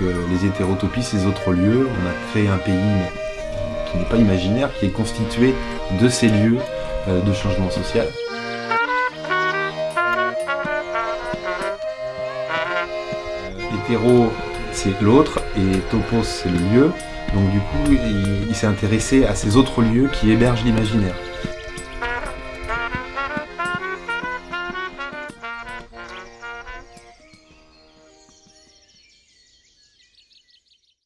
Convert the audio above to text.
les hétérotopies, ces autres lieux. On a créé un pays qui n'est pas imaginaire, qui est constitué de ces lieux euh, de changement social. Euh, hétéro, c'est l'autre, et topos, c'est le lieu. Donc du coup, il, s'est intéressé à ces autres lieux qui hébergent l'imaginaire.